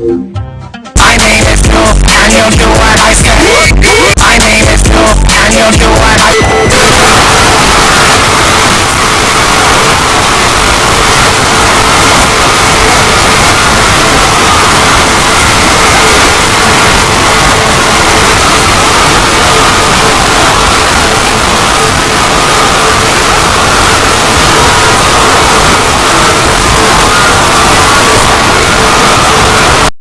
My